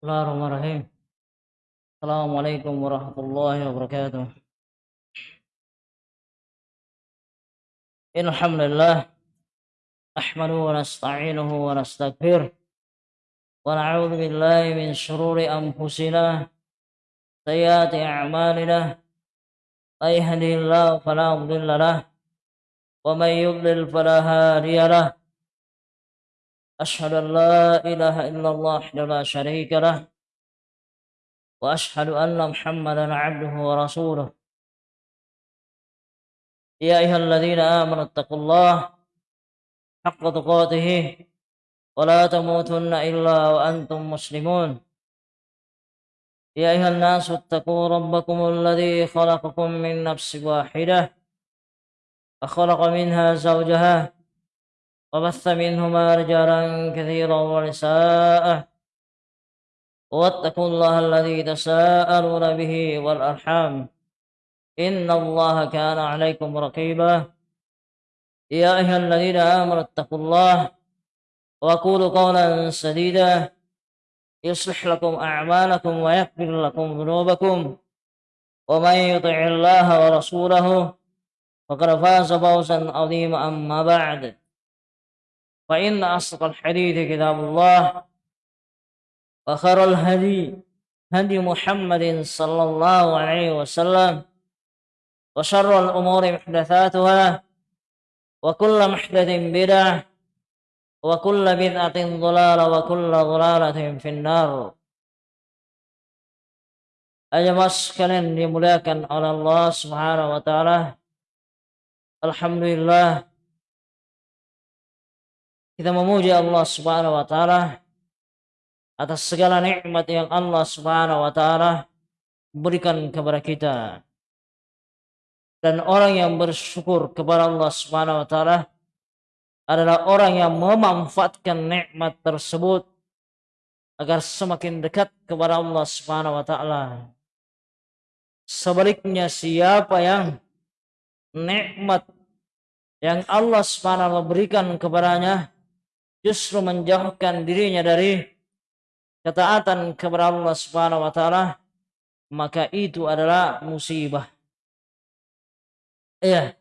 Bismillahirrahmanirrahim. Assalamualaikum warahmatullahi wabarakatuh. Alhamdulillah. نحمده ونستعينه ونستغفره ونعوذ بالله من شرور أنفسنا سيئات أعمالنا من يهده الله فلا مضل له ومن يضلل فلا هادي له أشهد أن لا إله إلا الله وحده لا شريك له وأشهد أن محمدا عبده ورسوله. يا أيها الذين آمنوا اتقوا الله حق تقاته ولا تموتن إلا وأنتم مسلمون. يا أيها الناس اتقوا ربكم الذي خلقكم من نفس واحدة وخلق منها زوجها وبث منهما رجالا كثيرا ونساء. واتقوا الله الذي تساءلون به والأرحام. إن الله كان عليكم رقيبا. يا أيها الذين آمنوا اتقوا الله وقولوا قولا سديدا. يصلح لكم أعمالكم ويغفر لكم ذنوبكم. ومن يطع الله ورسوله فقد فاز فوزا عظيما أما بعد. فإن أصدق الحديث كتاب الله وخير الهدي هدي محمد صلى الله عليه وسلم وشر الأمور محدثاتها وكل محدث بدعة وكل بدعة ضلالة وكل ضلالة في النار Ajamaah sekalian dimuliakan oleh Allah Subhanahu wa taala. Alhamdulillah kita memuji Allah Subhanahu wa taala atas segala nikmat yang Allah Subhanahu wa taala berikan kepada kita dan orang yang bersyukur kepada Allah Subhanahu wa taala adalah orang yang memanfaatkan nikmat tersebut agar semakin dekat kepada Allah Subhanahu wa taala. Sebaliknya siapa yang nikmat yang Allah Subhanahu wa taala berikan kepadanya justru menjauhkan dirinya dari ketaatan kepada Allah Subhanahu wa taala maka itu adalah musibah. Iya.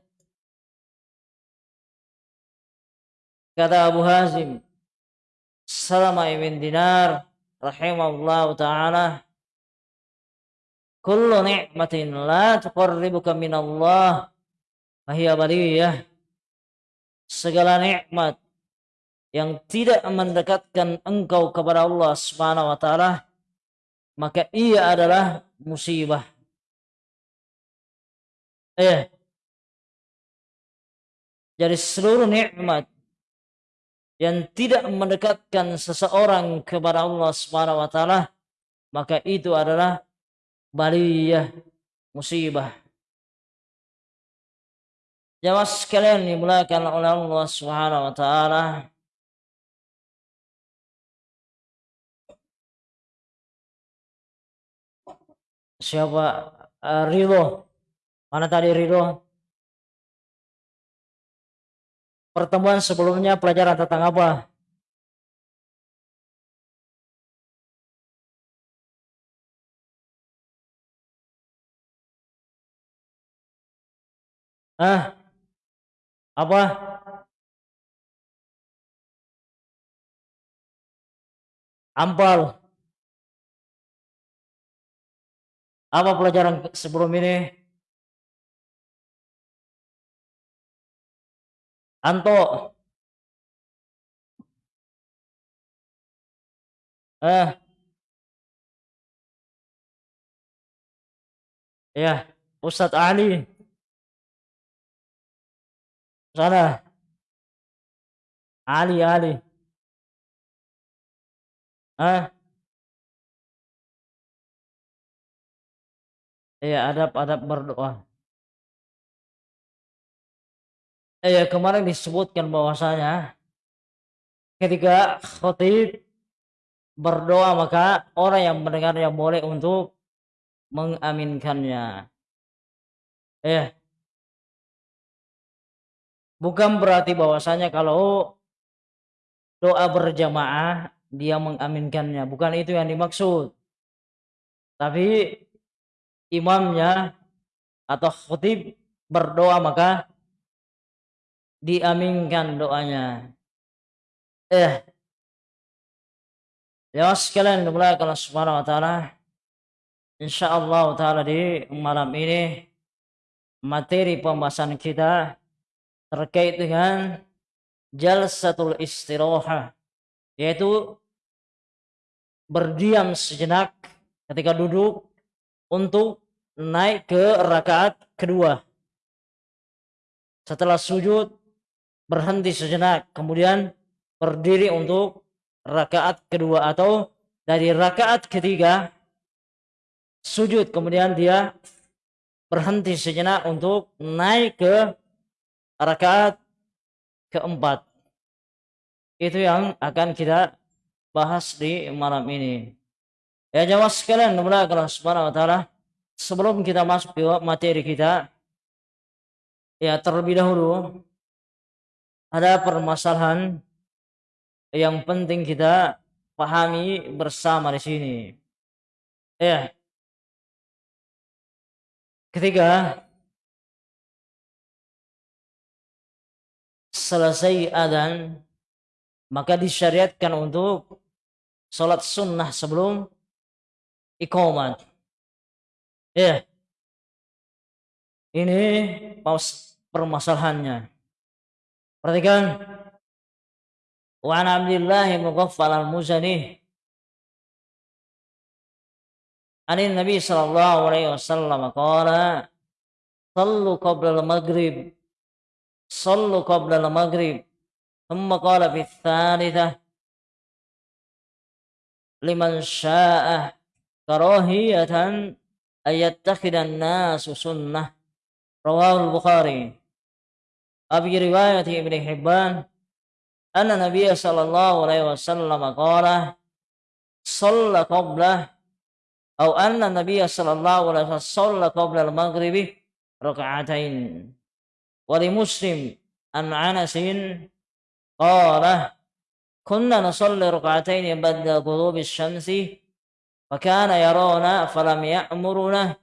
Kata Abu Hazim Salama ibn Dinar rahimahullah taala Kullu ni'matin la tuqarribuka min Allah fahiya baliyah Segala nikmat yang tidak mendekatkan engkau kepada Allah Subhanahu wa taala maka ia adalah musibah. Eh, dari seluruh nikmat yang tidak mendekatkan seseorang kepada Allah Subhanahu wa taala maka itu adalah baliyah musibah. Jamaah sekalian dimulakan oleh Allah Subhanahu wa taala. Siapa uh, Ridho? Mana tadi Ridho? pertemuan sebelumnya pelajaran tentang apa? Ah, apa? Ampal. Apa pelajaran sebelum ini? Anto. Eh. Ya, Ustadz Ali. Sana. Ali, Ali. Eh. Iya, adab-adab berdoa. eh, kemarin disebutkan bahwasanya ketika khotib berdoa maka orang yang mendengarnya boleh untuk mengaminkannya. Eh, bukan berarti bahwasanya kalau doa berjamaah dia mengaminkannya. Bukan itu yang dimaksud. Tapi imamnya atau khutib berdoa maka diaminkan doanya. Eh, ya sekalian dimulai kalau subhanahu wa ta'ala insyaallah ta'ala di malam ini materi pembahasan kita terkait dengan jalsatul istirahah yaitu berdiam sejenak ketika duduk untuk naik ke rakaat kedua. Setelah sujud berhenti sejenak kemudian berdiri untuk rakaat kedua atau dari rakaat ketiga sujud kemudian dia berhenti sejenak untuk naik ke rakaat keempat. Itu yang akan kita bahas di malam ini. Ya jamaah sekalian, mudah Allah Subhanahu wa taala. Sebelum kita masuk ke materi kita, ya terlebih dahulu ada permasalahan yang penting kita pahami bersama di sini. Ya. Ketiga, selesai adzan maka disyariatkan untuk sholat sunnah sebelum iqamat. Ya. Ini paus permasalahannya. Perhatikan. Wa an Abdullah bin Ghaffal al-Muzani Ani Nabi sallallahu alaihi wasallam qala Sallu qabla al-maghrib صلوا قبل المغرب ثم قال في الثالثة لمن شاء كراهية أن يتخذ الناس سنة. رواه البخاري. وفي رواية ابن حبان أن النبي صلى الله عليه وسلم قال صلى قبله أو أن النبي صلى الله عليه وسلم صلى قبل المغرب ركعتين. ولمسلم عن عنس قال كنا نصلي ركعتين بعد غروب الشمس Fakana yarona falam ya'muruna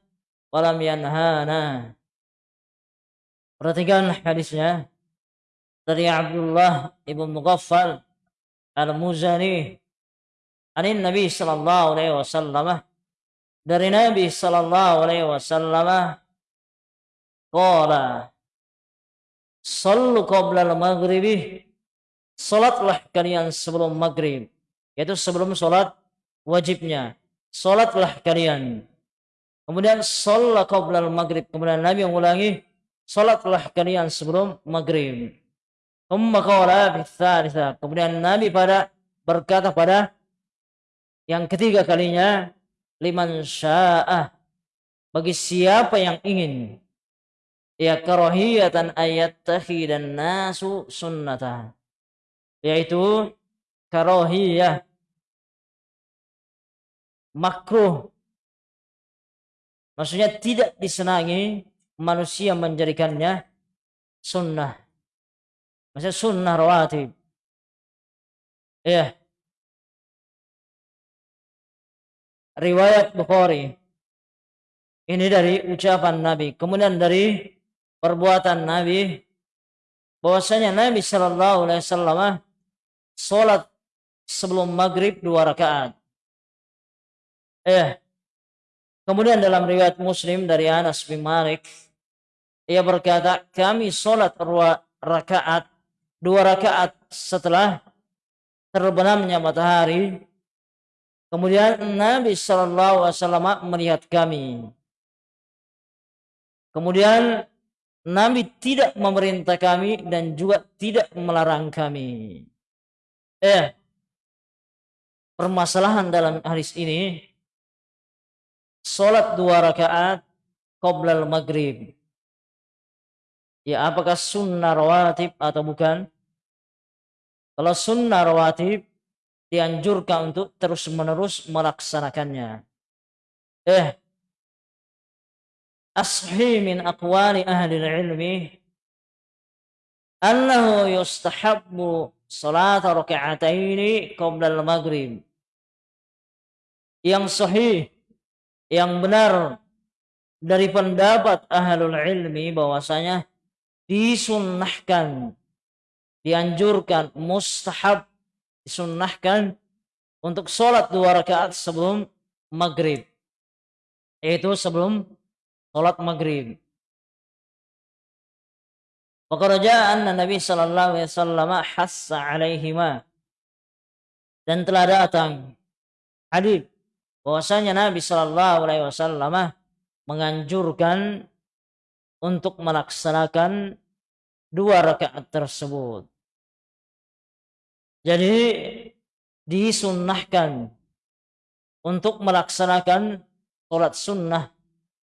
falam yanhana. Perhatikan hadisnya. Dari Abdullah ibn Mughaffal al-Muzani. Anin Nabi sallallahu alaihi wasallam. Dari Nabi sallallahu alaihi wasallam. Kala. sallu qabla al-maghribi. Salatlah kalian sebelum maghrib yaitu sebelum salat wajibnya. Salatlah kalian. Kemudian salat qoblal maghrib. Kemudian Nabi mengulangi. Salatlah kalian sebelum maghrib. Kemudian Nabi pada berkata pada yang ketiga kalinya liman sya'ah bagi siapa yang ingin ya karahiyatan ayat dan nasu sunnata yaitu karahiyah makruh. Maksudnya tidak disenangi manusia menjadikannya sunnah. Maksudnya sunnah rawatib. Ya riwayat Bukhari. Ini dari ucapan Nabi. Kemudian dari perbuatan Nabi. Bahwasanya Nabi Shallallahu Alaihi Wasallam sholat sebelum maghrib dua rakaat. Eh, kemudian dalam riwayat Muslim dari Anas bin Malik, ia berkata, kami sholat dua rakaat, dua rakaat setelah terbenamnya matahari. Kemudian Nabi Shallallahu Alaihi Wasallam melihat kami. Kemudian Nabi tidak memerintah kami dan juga tidak melarang kami. Eh, permasalahan dalam hadis ini, sholat dua rakaat qoblal maghrib. Ya apakah sunnah rawatib atau bukan? Kalau sunnah rawatib dianjurkan untuk terus-menerus melaksanakannya. Eh, ashi min aqwali ahli ilmi annahu yustahabbu salat raka'ataini qabla maghrib yang sahih yang benar dari pendapat ahlul ilmi bahwasanya disunnahkan, dianjurkan, mustahab, disunnahkan untuk sholat dua rakaat sebelum maghrib. Yaitu sebelum sholat maghrib. Pekerjaan Nabi Sallallahu Alaihi Wasallam hassa alaihima dan telah datang hadis bahwasanya Nabi Sallallahu Alaihi Wasallam menganjurkan untuk melaksanakan dua rakaat tersebut. Jadi disunnahkan untuk melaksanakan sholat sunnah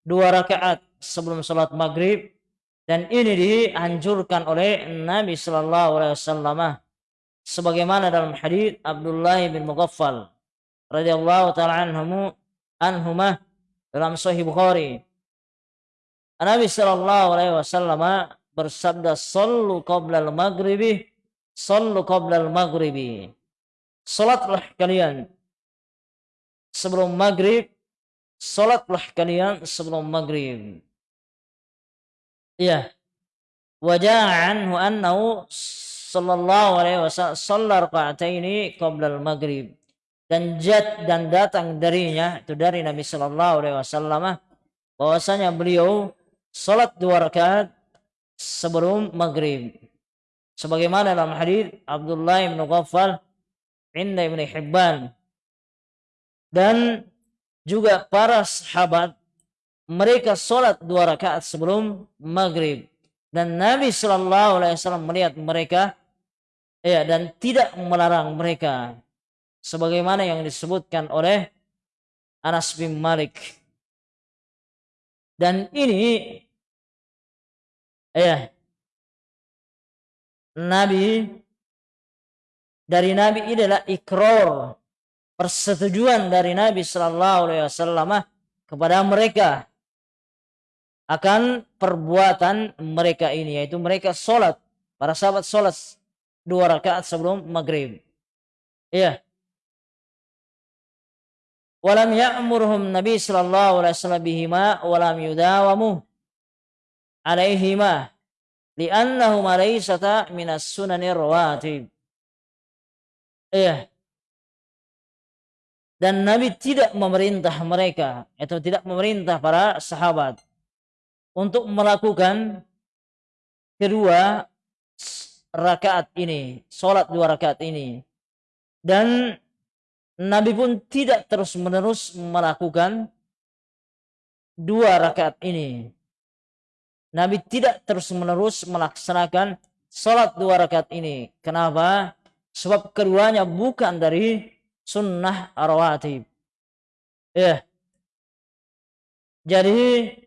dua rakaat sebelum sholat maghrib dan ini dianjurkan oleh Nabi Shallallahu Alaihi Wasallam sebagaimana dalam hadis Abdullah bin Mughaffal radhiyallahu taala anhu anhumah dalam Sahih Bukhari. Nabi Shallallahu Alaihi Wasallam bersabda, "Sallu qabla al-maghribi, sallu qabla al-maghribi." Salatlah kalian sebelum maghrib, salatlah kalian sebelum maghrib. Iya. Wajah anhu annahu sallallahu alaihi wasallam sallar raka'ataini qabla al-maghrib. Dan jat dan datang darinya itu dari Nabi sallallahu alaihi wasallam bahwasanya beliau salat dua rakaat sebelum maghrib. Sebagaimana dalam hadis Abdullah bin Ghaffal inda Ibnu Hibban. Dan juga para sahabat mereka sholat dua rakaat sebelum maghrib. Dan Nabi Shallallahu Alaihi Wasallam melihat mereka ya dan tidak melarang mereka sebagaimana yang disebutkan oleh Anas bin Malik. Dan ini ya Nabi dari Nabi ini adalah ikrar persetujuan dari Nabi Shallallahu Alaihi Wasallam kepada mereka akan perbuatan mereka ini yaitu mereka sholat. Para sahabat sholat dua rakaat sebelum maghrib. Iya walam ya'murhum nabi sallallahu alaihi wasallam bihima walam yudawamu alaihima li'annahuma laysata minas sunanir rawatib iya dan Nabi tidak memerintah mereka atau tidak memerintah para sahabat untuk melakukan kedua rakaat ini, sholat dua rakaat ini. Dan Nabi pun tidak terus-menerus melakukan dua rakaat ini. Nabi tidak terus-menerus melaksanakan sholat dua rakaat ini. Kenapa? Sebab keduanya bukan dari sunnah rawatib. Ya. Jadi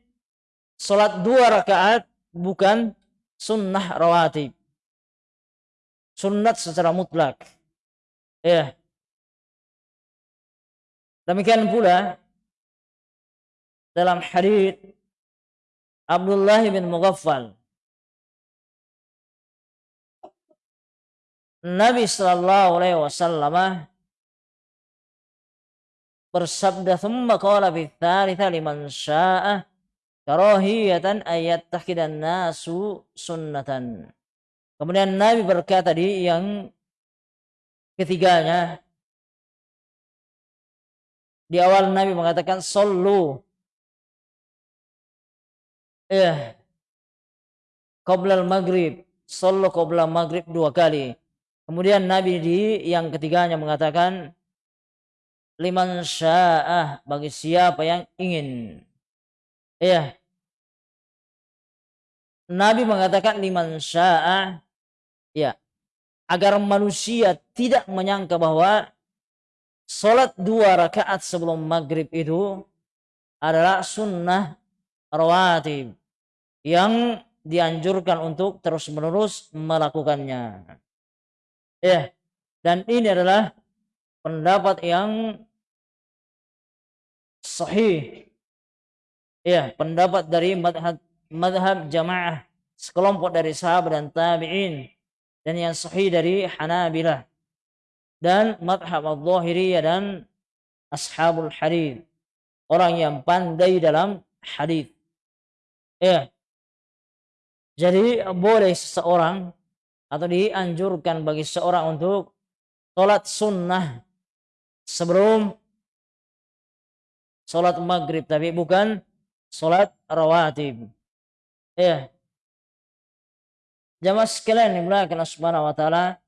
Salat dua rakaat bukan sunnah rawatib. Sunnat secara mutlak. Ya. Demikian pula dalam hadis Abdullah bin Mughaffal Nabi sallallahu alaihi wasallam bersabda thumma qala fi tsalitsa liman syaa'a karahiyatan ayat takidan nasu sunnatan. Kemudian Nabi berkata di yang ketiganya di awal Nabi mengatakan sallu. Eh qabla maghrib. Sallu qabla maghrib dua kali. Kemudian Nabi di yang ketiganya mengatakan liman sya'ah bagi siapa yang ingin. Iya. Nabi mengatakan liman sya'a. Ya agar manusia tidak menyangka bahwa sholat dua rakaat sebelum maghrib itu adalah sunnah rawatib yang dianjurkan untuk terus menerus melakukannya. Ya, dan ini adalah pendapat yang sahih Ya, pendapat dari madhab, madhab jamaah sekelompok dari sahabat dan tabi'in dan yang sahih dari Hanabilah dan madhab al-Zahiriyah dan ashabul hadith. Orang yang pandai dalam hadith. Ya. Jadi boleh seseorang atau dianjurkan bagi seorang untuk sholat sunnah sebelum sholat maghrib tapi bukan sholat rawatib. Ya. Jamaah sekalian dimulakan subhanahu wa ta'ala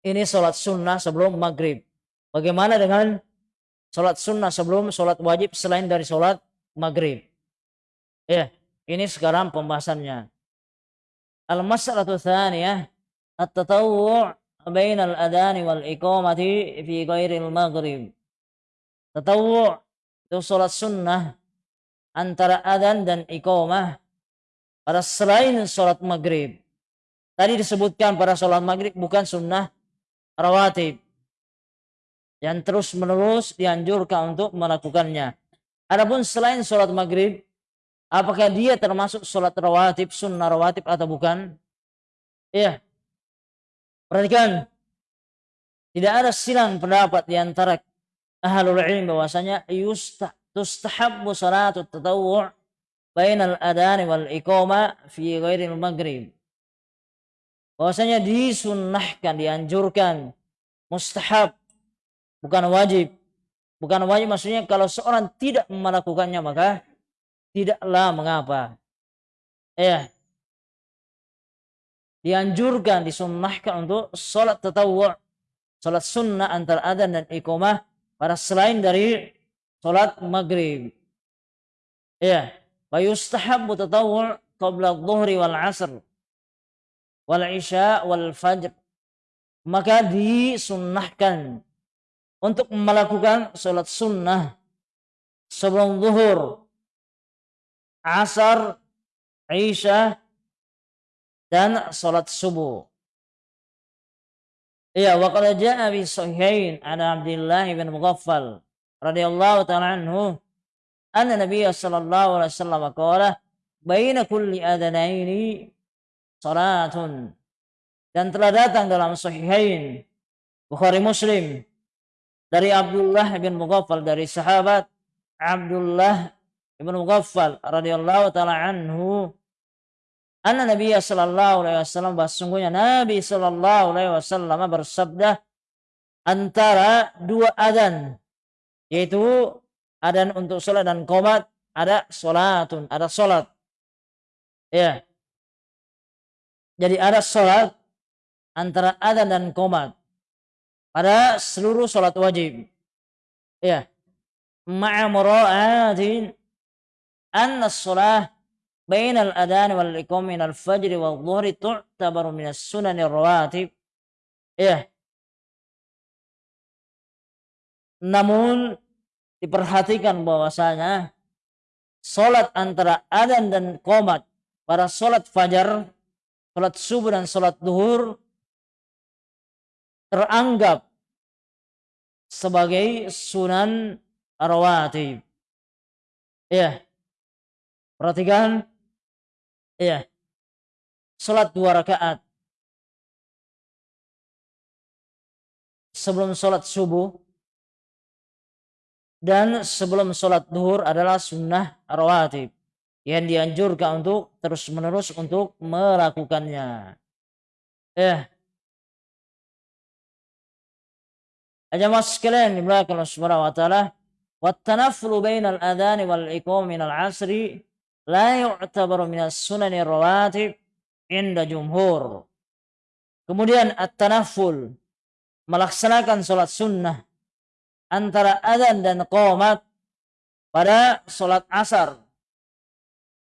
ini sholat sunnah sebelum maghrib. Bagaimana dengan sholat sunnah sebelum sholat wajib selain dari sholat maghrib? Ya, ini sekarang pembahasannya. Al-mas'alatu thaniyah at-tatawwu' bain al-adhan wal iqamati fi ghairil maghrib. Tatawwu' itu sholat sunnah antara adan dan iqamah pada selain sholat maghrib. Tadi disebutkan pada sholat maghrib bukan sunnah rawatib yang terus menerus dianjurkan untuk melakukannya. Adapun selain sholat maghrib, apakah dia termasuk sholat rawatib, sunnah rawatib atau bukan? Iya. Perhatikan. Tidak ada silang pendapat di antara ahlul ilm bahwasanya yusta tustahabbu salatu tatawwu' bainal adani wal iqama fi ghairil maghrib bahwasanya disunnahkan, dianjurkan, mustahab, bukan wajib. Bukan wajib maksudnya kalau seorang tidak melakukannya maka tidaklah mengapa. Ya. Dianjurkan, disunnahkan untuk sholat tatawwu' sholat sunnah antara adzan dan iqamah pada selain dari sholat maghrib. Ya. Wa yustahabbu tatawwu' qabla dhuhri wal asr wal isya wal fajr maka disunnahkan untuk melakukan sholat sunnah sebelum zuhur, asar, isya, dan sholat subuh. Ya, wa qad jaa bi sahihain an Abdullah bin Mughaffal radhiyallahu ta'ala anhu anna Nabiy sallallahu alaihi wasallam qala baina kulli adanaini salatun. Dan telah datang dalam sahihain Bukhari Muslim dari Abdullah bin Mughaffal dari sahabat Abdullah bin Mughaffal radhiyallahu taala anhu anna Nabi sallallahu alaihi wasallam sesungguhnya Nabi sallallahu alaihi wasallam bersabda antara dua adzan yaitu adzan untuk salat dan qomat ada salatun ada salat ya jadi ada sholat antara adzan dan komat pada seluruh sholat wajib. Ya. Ma'a mura'atin anna sholah bain al-adhan wal iqam min al-fajr wal dhuhri tu'tabaru min as-sunan rawatib. Ya. Namun diperhatikan bahwasanya sholat antara adzan dan komat pada sholat fajar sholat subuh dan sholat duhur teranggap sebagai sunan rawatib. Ya. Perhatikan. Ya. Sholat dua rakaat. Sebelum sholat subuh. Dan sebelum sholat duhur adalah sunnah rawatib yang dianjurkan untuk terus-menerus untuk melakukannya. Eh. Jamaah sekalian dimulakan Allah Subhanahu wa taala, "Wa tanaffulu bainal adhan wal iqam min al-'asri la yu'tabaru min rawatib inda jumhur." Kemudian at-tanafful melaksanakan salat sunnah antara adzan dan qomat pada salat asar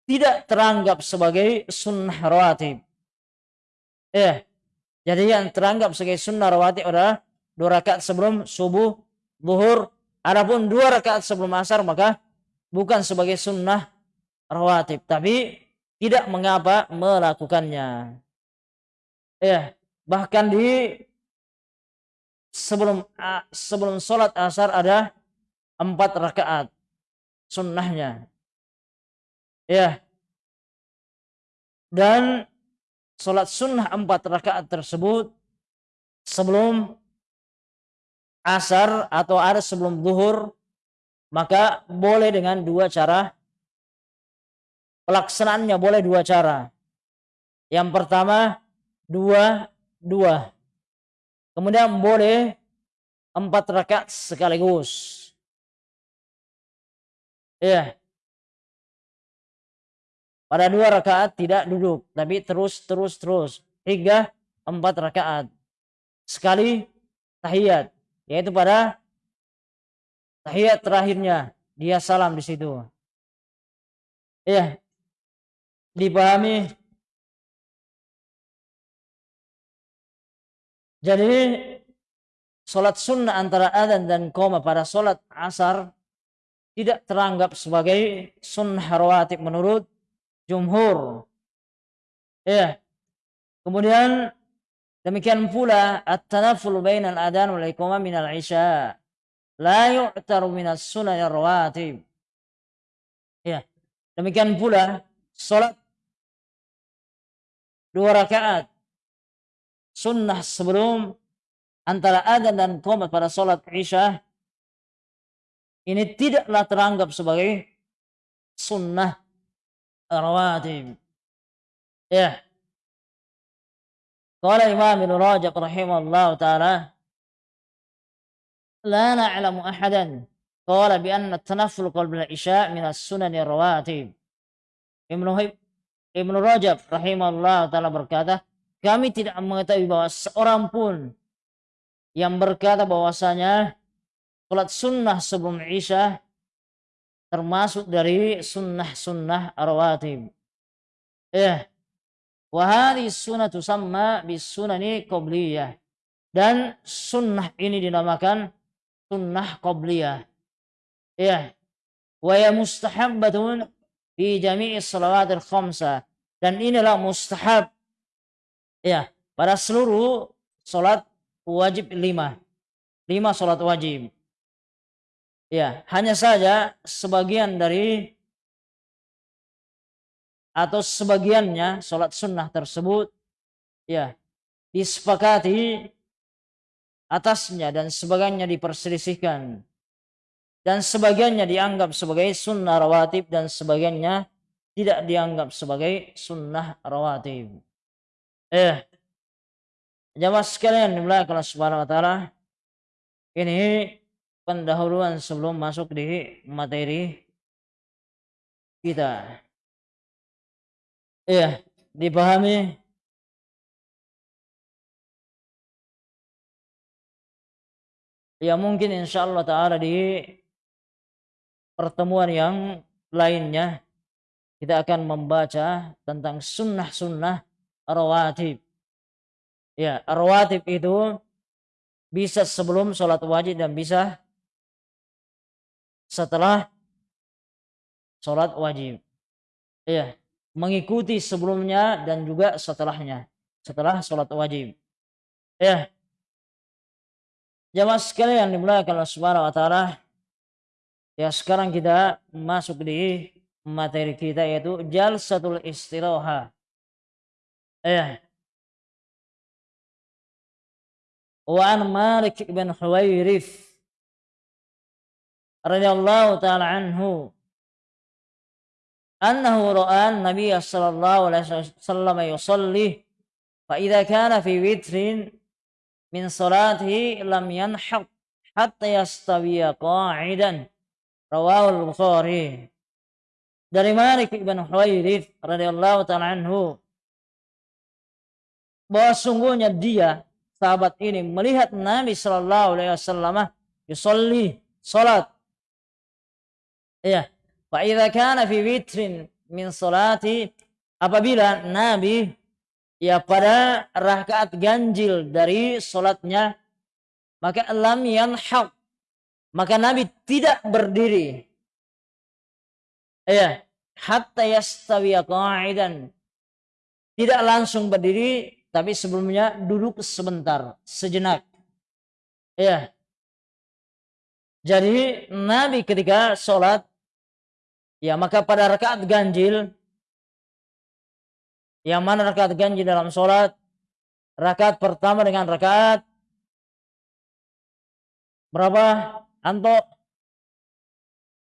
tidak teranggap sebagai sunnah rawatib. Ya, jadi yang teranggap sebagai sunnah rawatib adalah dua rakaat sebelum subuh, zuhur. Adapun dua rakaat sebelum asar maka bukan sebagai sunnah rawatib, tapi tidak mengapa melakukannya. Ya, bahkan di sebelum sebelum sholat asar ada empat rakaat sunnahnya Ya. Dan sholat sunnah empat rakaat tersebut sebelum asar atau ada sebelum zuhur maka boleh dengan dua cara. Pelaksanaannya boleh dua cara. Yang pertama dua dua. Kemudian boleh empat rakaat sekaligus. Ya pada dua rakaat tidak duduk tapi terus terus terus hingga empat rakaat sekali tahiyat yaitu pada tahiyat terakhirnya dia salam di situ. Ya, dipahami. Jadi sholat sunnah antara adzan dan koma pada sholat asar tidak teranggap sebagai sunnah rawatib menurut jumhur. Ya. Kemudian Demikian pula at-tanafful bainal adan wal iqamah minal isya la yu'taru minas sunan rawatib. Ya. Demikian pula salat dua rakaat sunnah sebelum antara adzan dan qomat pada salat Isya ini tidaklah teranggap sebagai sunnah rawatib. Ya. قال الإمام ابن رجب رحمه الله تعالى لا نعلم أحدا قال بأن التنفل قبل العشاء من السنن الرواتب Ibnu Ibnu Rajab rahimahullah taala berkata, kami tidak mengetahui bahwa seorang pun yang berkata bahwasanya salat sunnah sebelum Isya termasuk dari sunnah-sunnah rawatib. Ya, Wahari sunnah tusamma bis sunani qobliyah. Dan sunnah ini dinamakan sunnah qobliyah. Ya. Wa ya mustahabbatun fi jami'i salawatil khamsa. Dan inilah mustahab. Ya. Pada seluruh salat wajib lima. Lima salat wajib. Ya, hanya saja sebagian dari atau sebagiannya sholat sunnah tersebut ya disepakati atasnya dan sebagiannya diperselisihkan dan sebagiannya dianggap sebagai sunnah rawatib dan sebagiannya tidak dianggap sebagai sunnah rawatib. Eh, jamaah sekalian dimulai kelas subhanahu wa ta'ala ini pendahuluan sebelum masuk di materi kita. Iya, dipahami. Ya mungkin insya Allah Ta'ala di pertemuan yang lainnya kita akan membaca tentang sunnah-sunnah rawatib. Ya, rawatib itu bisa sebelum sholat wajib dan bisa setelah sholat wajib. Iya mengikuti sebelumnya dan juga setelahnya setelah sholat wajib. Ya jamaah sekalian dimulakan Allah Subhanahu wa ya sekarang kita masuk di materi kita yaitu jalsatul istiraha ya wa an Malik bin Huwairith radhiyallahu taala anhu. Annahu ra'a an-nabiy sallallahu alaihi wasallam yusalli fa idza kana fi witrin min salatihi lam yanhaq hatta yastawiya qa'idan. Rawahu al-bukhari dari Malik ibn Huwairith radhiyallahu taala anhu bahwa sungguhnya dia sahabat ini melihat Nabi Shallallahu alaihi wasallam yusolli salat ya Fa idza kana fi witrin min salati apabila Nabi ya pada rakaat ganjil dari salatnya maka lam yanhaq maka Nabi tidak berdiri. Ya hatta yastawi qa'idan. Tidak langsung berdiri tapi sebelumnya duduk sebentar sejenak. Ya jadi Nabi ketika sholat Ya, maka pada rakaat ganjil Yang mana rakaat ganjil dalam sholat? Rakaat pertama dengan rakaat berapa? Anto?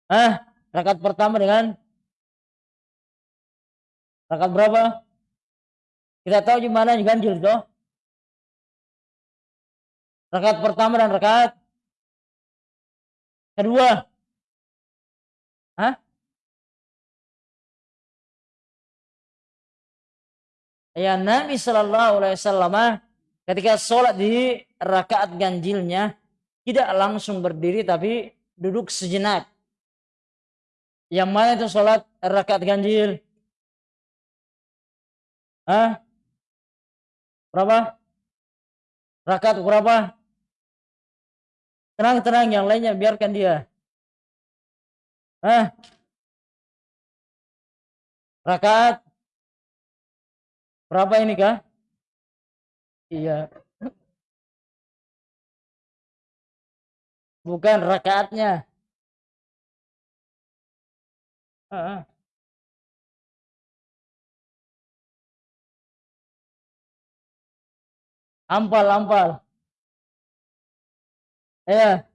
Eh, rakaat pertama dengan rakaat berapa? Kita tahu di mana ganjil toh? Rakaat pertama dan rakaat kedua. Hah? Ya Nabi Shallallahu Alaihi Wasallam ketika sholat di rakaat ganjilnya tidak langsung berdiri tapi duduk sejenak. Yang mana itu sholat rakaat ganjil? Hah? Berapa? Rakaat berapa? Tenang-tenang yang lainnya biarkan dia. Hah? Rakaat Berapa ini kah? Iya. Bukan rakaatnya. Uh Ampal, ampal. Ya.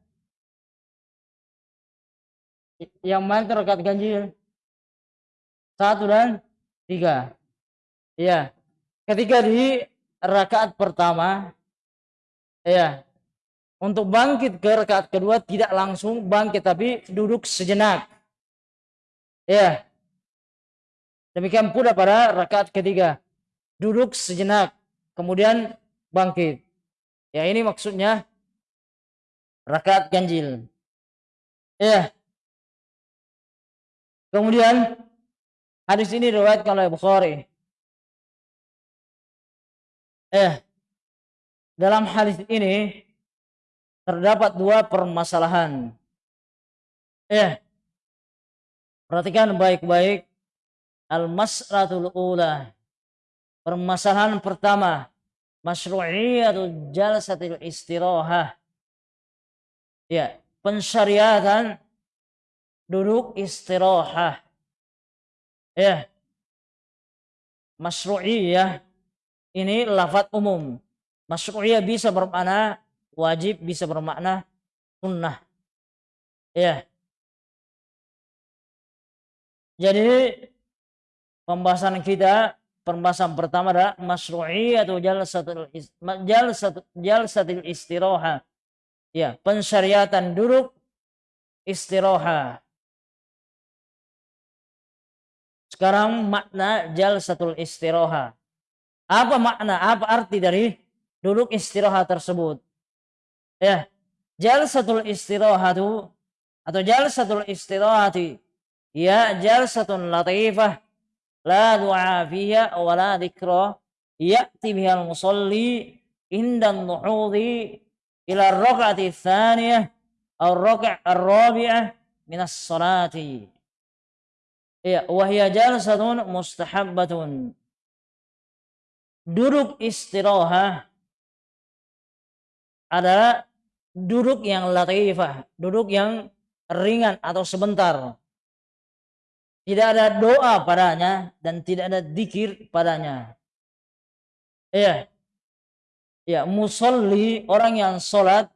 Yang mana itu rakaat ganjil? Satu dan tiga. Iya. Ketika di rakaat pertama, ya, untuk bangkit ke rakaat kedua tidak langsung bangkit tapi duduk sejenak. Ya. Demikian pula pada rakaat ketiga. Duduk sejenak, kemudian bangkit. Ya, ini maksudnya rakaat ganjil. Ya. Kemudian hadis ini riwayatkan oleh Bukhari Eh, dalam hadis ini terdapat dua permasalahan. Eh, perhatikan baik-baik al-mas'latul ula. Permasalahan pertama, masyru'iyatul jalsatil istirahah. Ya, pensyariatan duduk istirahah. Ya. Masyru'iyah ini lafat umum. Masyru'iyah bisa bermakna wajib, bisa bermakna sunnah. Ya. Jadi pembahasan kita pembahasan pertama adalah atau jalsatul jalsatul jalsatul istiraha. Ya, pensyariatan duduk istiraha. Sekarang makna jalsatul istiraha. Apa makna, apa arti dari duduk istirahat tersebut? Ya, jalsatul istirahatu atau jalsatul istirahati ya jalsatun latifah la du'a fiha wa la dhikra ya'ti biha al-musalli inda nuhudi ila ar-rak'ati tsaniyah aw ar-rak'ah ar-rabi'ah min as-salati ya wa hiya jalsatun mustahabbatun duduk istirahat adalah duduk yang latifah, duduk yang ringan atau sebentar. Tidak ada doa padanya dan tidak ada dikir padanya. Iya. Ya, musolli orang yang sholat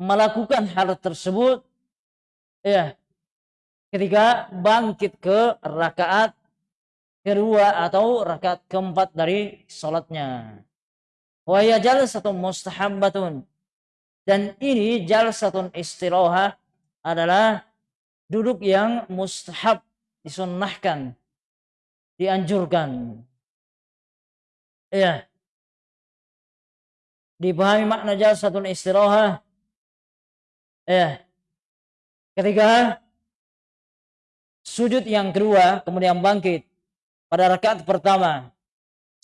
melakukan hal tersebut ya ketika bangkit ke rakaat kedua atau rakaat keempat dari sholatnya. Wa jalsatun mustahabbatun. Dan ini jalsatun istiroha adalah duduk yang mustahab disunnahkan, dianjurkan. Ya. Dipahami makna jalsatun istiroha. Ya. Ketika sujud yang kedua kemudian bangkit pada rakaat pertama.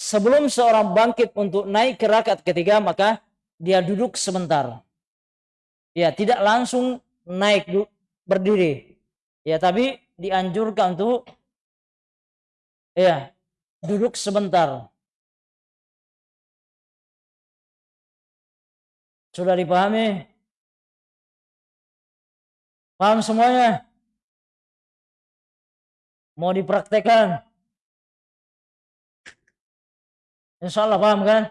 Sebelum seorang bangkit untuk naik ke rakaat ketiga, maka dia duduk sebentar. Ya, tidak langsung naik berdiri. Ya, tapi dianjurkan untuk ya, duduk sebentar. Sudah dipahami? Paham semuanya? Mau dipraktekkan? Insya Allah paham kan?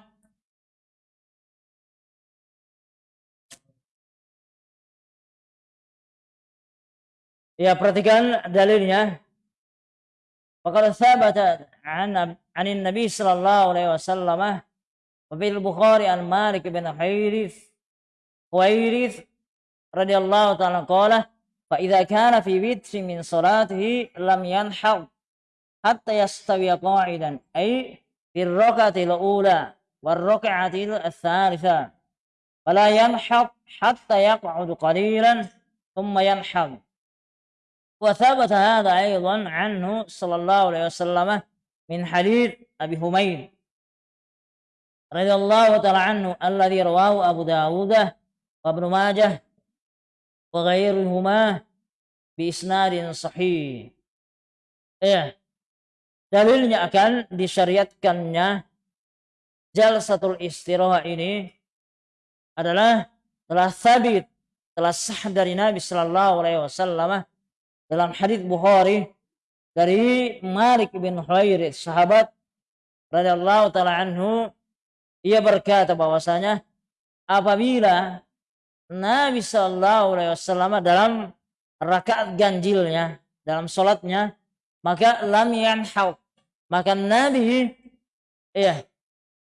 Ya perhatikan dalilnya. Faqad thabata an an Nabi sallallahu alaihi wasallam wa fil Bukhari an Malik bin Hairith Huwairith radhiyallahu ta'ala qala fa idza kana fi witri min salatihi lam yanhad hatta yastawi qa'idan ay rak'ati al-ula wal rak'ati al-thalitha fala yanhad hatta yaq'ud qalilan thumma yanhad وثبت هذا أيضا عنه صلى الله عليه وسلم من حديث أبي حميد رضي الله تعالى عنه الذي رواه أبو داود وابن ماجه وغيرهما بإسناد صحيح. ya dalilnya akan disyariatkannya jalsatul istirahat ini adalah telah sabit telah sah dari Nabi Shallallahu Alaihi Wasallam dalam hadis Bukhari dari Malik bin Huwairi sahabat radhiyallahu taala anhu. Ia berkata bahwasanya apabila Nabi Shallallahu Alaihi Wasallam dalam rakaat ganjilnya dalam solatnya maka lam yanhau maka Nabi ya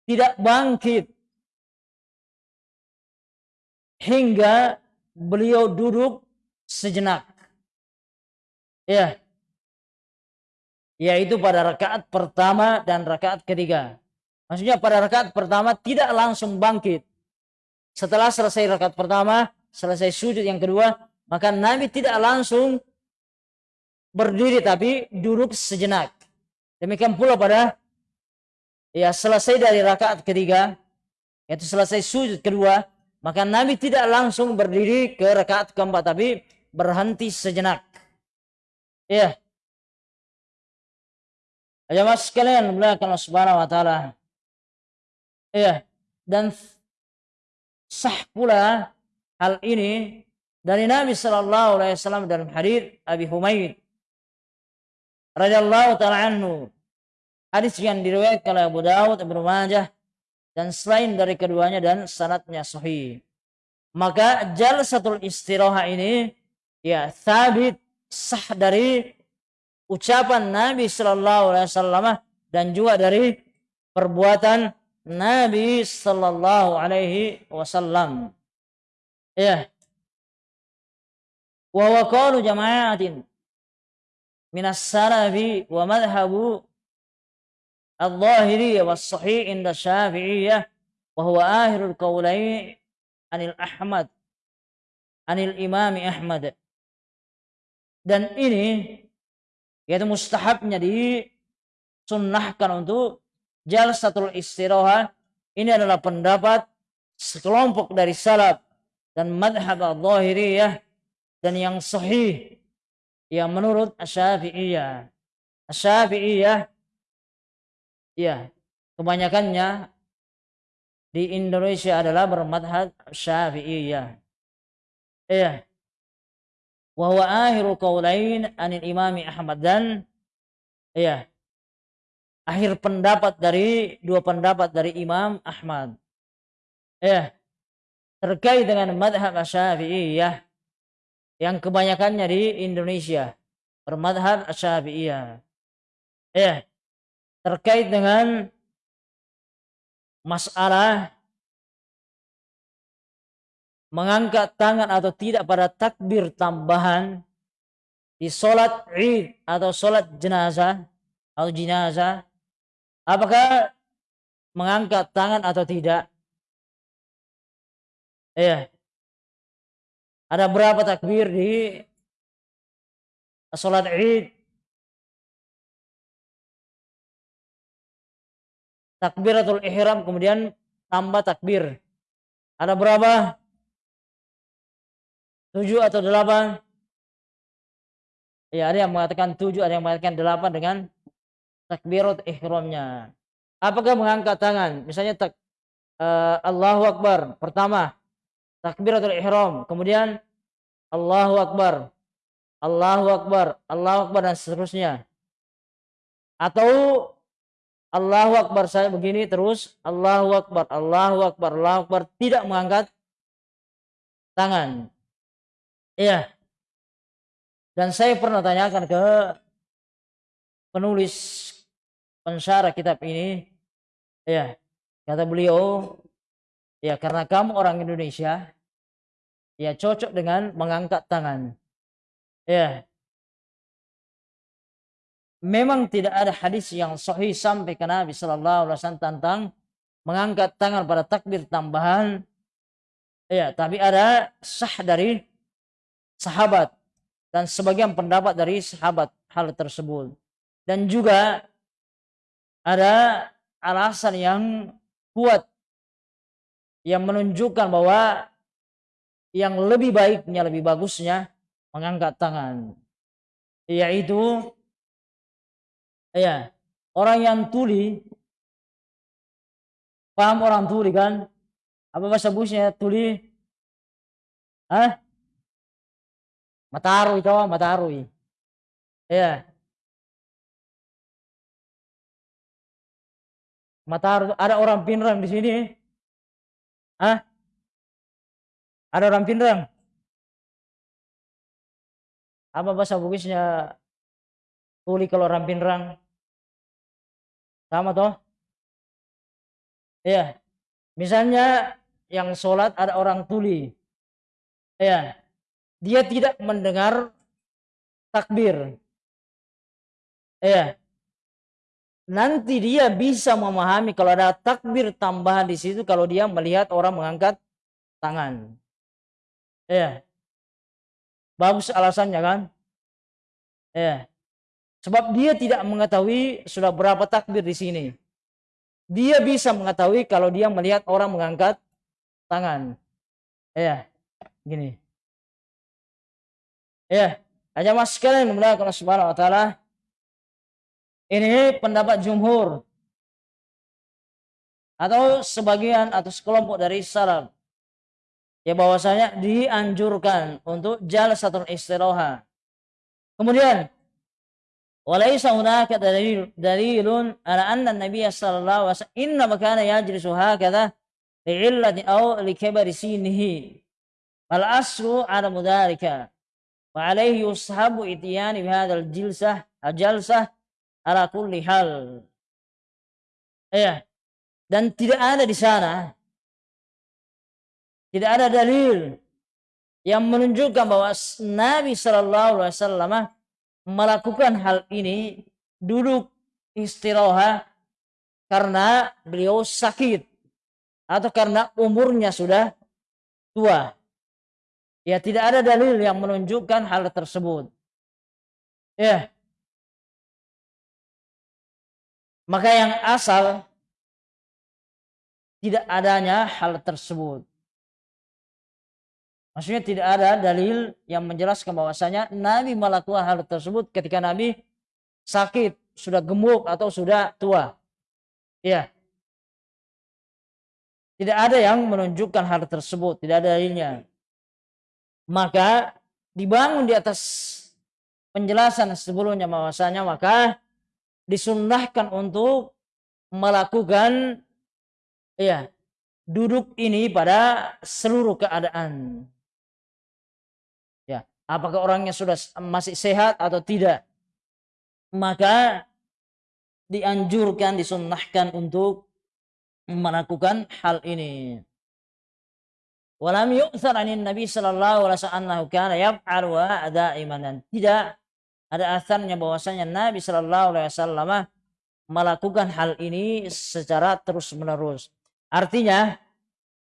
tidak bangkit hingga beliau duduk sejenak Ya. Yaitu pada rakaat pertama dan rakaat ketiga. Maksudnya pada rakaat pertama tidak langsung bangkit. Setelah selesai rakaat pertama, selesai sujud yang kedua, maka Nabi tidak langsung berdiri tapi duduk sejenak. Demikian pula pada ya selesai dari rakaat ketiga, yaitu selesai sujud kedua, maka Nabi tidak langsung berdiri ke rakaat keempat tapi berhenti sejenak. Ya mas sekalian belakang subhanahu wa ta'ala. Iya. Dan sah pula hal ini dari Nabi Shallallahu Alaihi Wasallam dalam hadis Abi Humaid radhiyallahu taala anhu hadis yang diriwayatkan oleh Abu Dawud Ibnu Majah dan selain dari keduanya dan sanatnya sahih maka jalsatul istirahat ini ya sabit sah dari ucapan Nabi Shallallahu Alaihi Wasallam dan juga dari perbuatan Nabi Shallallahu Alaihi Wasallam. Ya. Wa waqalu jama'atin minas salafi wa madhabu al-zahiriyah wa sahih inda syafi'iyah wa huwa ahirul qawlai anil Ahmad anil imami Ahmad. Dan ini yaitu mustahabnya disunnahkan untuk jalsatul istirahat ini adalah pendapat sekelompok dari salaf dan madhab al-zahiriyah dan yang sahih yang menurut asyafi'iyah asyafi'iyah ya kebanyakannya di Indonesia adalah bermadhab syafi'iyah. Iya wa huwa akhiru qaulain anil imami Ahmad dan ya akhir pendapat dari dua pendapat dari Imam Ahmad. Ya. Terkait dengan madhab Syafi'iyah yang kebanyakannya di Indonesia bermadhab Syafi'iyah. Ya terkait dengan masalah mengangkat tangan atau tidak pada takbir tambahan di sholat id atau sholat jenazah atau jenazah apakah mengangkat tangan atau tidak? Ya ada berapa takbir di sholat id takbiratul ihram kemudian tambah takbir ada berapa tujuh atau delapan? Ya, ada yang mengatakan tujuh, ada yang mengatakan delapan dengan takbirat ihramnya. Apakah mengangkat tangan? Misalnya tak, uh, Allahu Akbar pertama takbiratul ihram, kemudian Allahu Akbar, Allahu Akbar, Allahu Akbar dan seterusnya. Atau Allahu Akbar saya begini terus. Allahu Akbar, Allahu Akbar, Allahu Akbar. Tidak mengangkat tangan. Iya. Dan saya pernah tanyakan ke penulis pensyarah kitab ini, ya kata beliau, ya karena kamu orang Indonesia, ya cocok dengan mengangkat tangan. Ya, memang tidak ada hadis yang sahih sampai ke Nabi Shallallahu Alaihi Wasallam tentang mengangkat tangan pada takbir tambahan. Ya, tapi ada sah dari sahabat dan sebagian pendapat dari sahabat hal tersebut. Dan juga ada alasan yang kuat yang menunjukkan bahwa yang lebih baiknya, lebih bagusnya mengangkat tangan. Yaitu Ya, orang yang tuli paham orang tuli kan? Apa bahasa busnya tuli? Hah? Mataruy itu, mataruy. Ya. Mataruy ada orang pinrang di sini. Hah? Ada orang pinrang? Apa bahasa Bugisnya tuli kalau orang pinrang? Sama toh? Ya. Misalnya yang sholat ada orang tuli. Ya. Dia tidak mendengar takbir. Ya. Nanti dia bisa memahami kalau ada takbir tambahan di situ kalau dia melihat orang mengangkat tangan. Ya. Bagus alasannya kan? Ya. Sebab dia tidak mengetahui sudah berapa takbir di sini. Dia bisa mengetahui kalau dia melihat orang mengangkat tangan. Ya, gini. Ya, aja mas sekalian mudah kalau subhanahu wa ta'ala. Ini pendapat jumhur atau sebagian atau sekelompok dari salaf ya bahwasanya dianjurkan untuk jalsatul istiroha. Kemudian walaisa hunaka dalil dalilun ala anna nabiy sallallahu alaihi wasallam inna kana yajlisu hakadha li'illati aw likibari sinihi. Fal asru ala mudarika wa alaihi yusahabu itiyani jilsah ala kulli hal. Ya. Dan tidak ada di sana tidak ada dalil yang menunjukkan bahwa Nabi Shallallahu Alaihi Wasallam melakukan hal ini duduk istirahat karena beliau sakit atau karena umurnya sudah tua. Ya tidak ada dalil yang menunjukkan hal tersebut. Ya, Maka yang asal tidak adanya hal tersebut. Maksudnya tidak ada dalil yang menjelaskan bahwasanya Nabi melakukan hal tersebut ketika Nabi sakit, sudah gemuk atau sudah tua. Ya. Tidak ada yang menunjukkan hal tersebut, tidak ada dalilnya. Maka dibangun di atas penjelasan sebelumnya bahwasanya maka disunnahkan untuk melakukan ya duduk ini pada seluruh keadaan. Apakah orangnya sudah masih sehat atau tidak? Maka dianjurkan disunnahkan untuk melakukan hal ini. Walam yu'thar anin nabi sallallahu alaihi wasallam kana yaf'al wa da'iman tidak ada asarnya bahwasanya Nabi sallallahu alaihi wasallam melakukan hal ini secara terus menerus artinya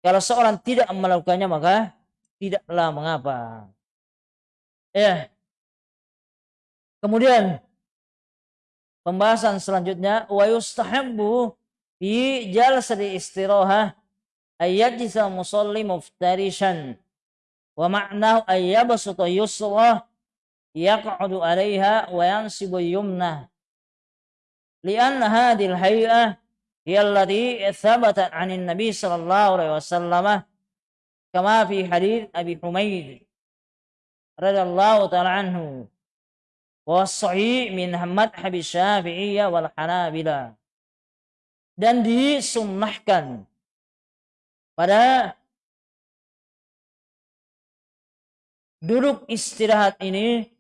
kalau seorang tidak melakukannya maka tidaklah mengapa Ya. Kemudian pembahasan selanjutnya wa yustahabbu fi jalsati istirahah ayyajisa musalli muftarishan wa ma'nahu ayyabsuta yusra yaq'udu 'alayha wa yansibu yumna li'anna hadhihi al-hay'ah hiya allati thabatat 'an an-nabi sallallahu alaihi wasallam kama fi hadits Abi Humaid radhiyallahu taala anhu wa sahih min madhhab syafi'iyah wal hanabila. Dan disunnahkan pada duduk istirahat ini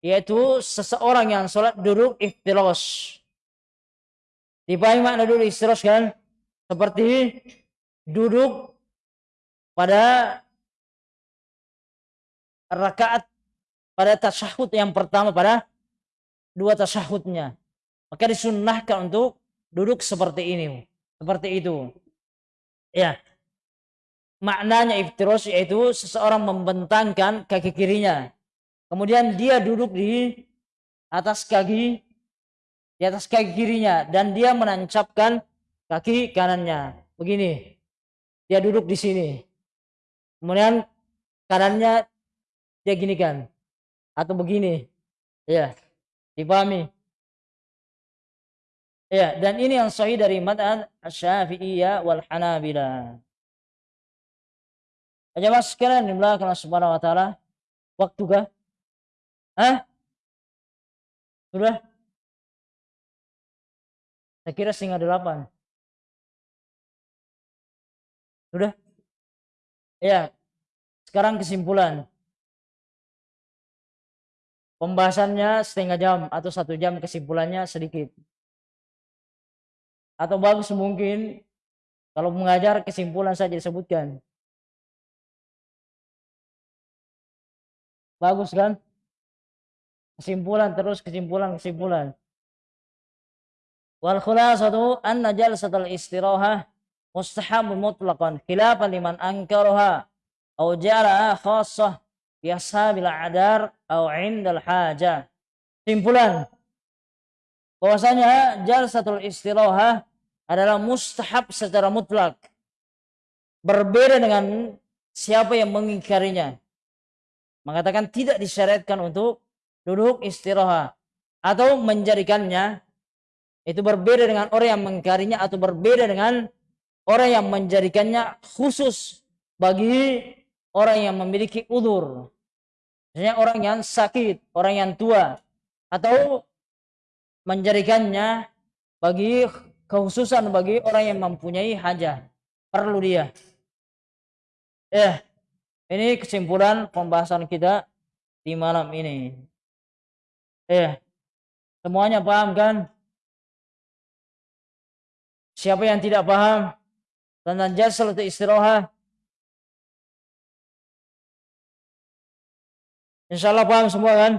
yaitu seseorang yang sholat duduk iftiros. Dipahami makna duduk iftiros kan? Seperti duduk pada rakaat pada tasyahud yang pertama pada dua tasyahudnya. Maka disunnahkan untuk duduk seperti ini. Seperti itu. Ya. Maknanya iftiros yaitu seseorang membentangkan kaki kirinya. Kemudian dia duduk di atas kaki di atas kaki kirinya dan dia menancapkan kaki kanannya. Begini. Dia duduk di sini. Kemudian kanannya dia gini kan atau begini. Ya. Dipahami? Ya, dan ini yang sahih dari madhab Syafi'iyah wal Hanabilah. Jamaah sekalian di belakang Subhanahu wa taala. Waktu kah? Hah? Sudah? Saya kira setengah delapan. Sudah? Ya. Sekarang kesimpulan. Pembahasannya setengah jam atau satu jam kesimpulannya sedikit. Atau bagus mungkin kalau mengajar kesimpulan saja disebutkan. Bagus kan? Kesimpulan terus kesimpulan kesimpulan. Wal khulasatu anna jalsatul istirahah mustahab mutlaqan khilafan liman ankaraha au ja'ala khassah bil adar atau indal haja. Simpulan bahwasanya jalsatul istiraha adalah mustahab secara mutlak. Berbeda dengan siapa yang mengingkarinya. Mengatakan tidak disyariatkan untuk duduk istirahat atau menjadikannya itu berbeda dengan orang yang mengingkarinya atau berbeda dengan orang yang menjadikannya khusus bagi orang yang memiliki udur. Misalnya orang yang sakit, orang yang tua. Atau menjadikannya bagi khususan bagi orang yang mempunyai hajat. Perlu dia. Eh, ini kesimpulan pembahasan kita di malam ini. Eh, semuanya paham kan? Siapa yang tidak paham tentang jasa istirahat Insya Allah paham semua kan?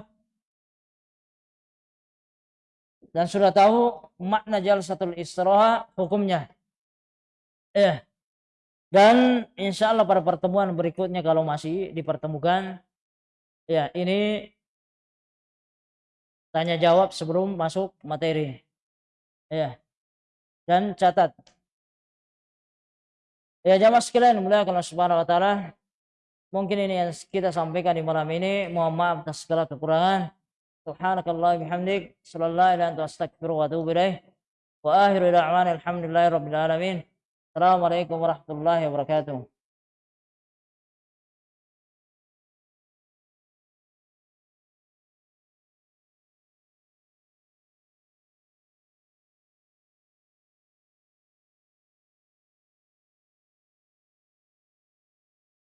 Dan sudah tahu makna jalsatul istirahat hukumnya. Eh. Dan insya Allah pada pertemuan berikutnya kalau masih dipertemukan. Ya ini tanya jawab sebelum masuk materi. Ya. Dan catat. Ya jamaah sekalian mulai kalau subhanahu wa ta'ala Mungkin ini yang kita sampaikan di malam ini. Mohon maaf atas segala kekurangan. Subhanakallah bihamdik. Sallallahu alaihi wa astagfiru wa atubu ilaih. Wa akhiru da'wan alhamdulillahi rabbil alamin. Assalamualaikum warahmatullahi wabarakatuh.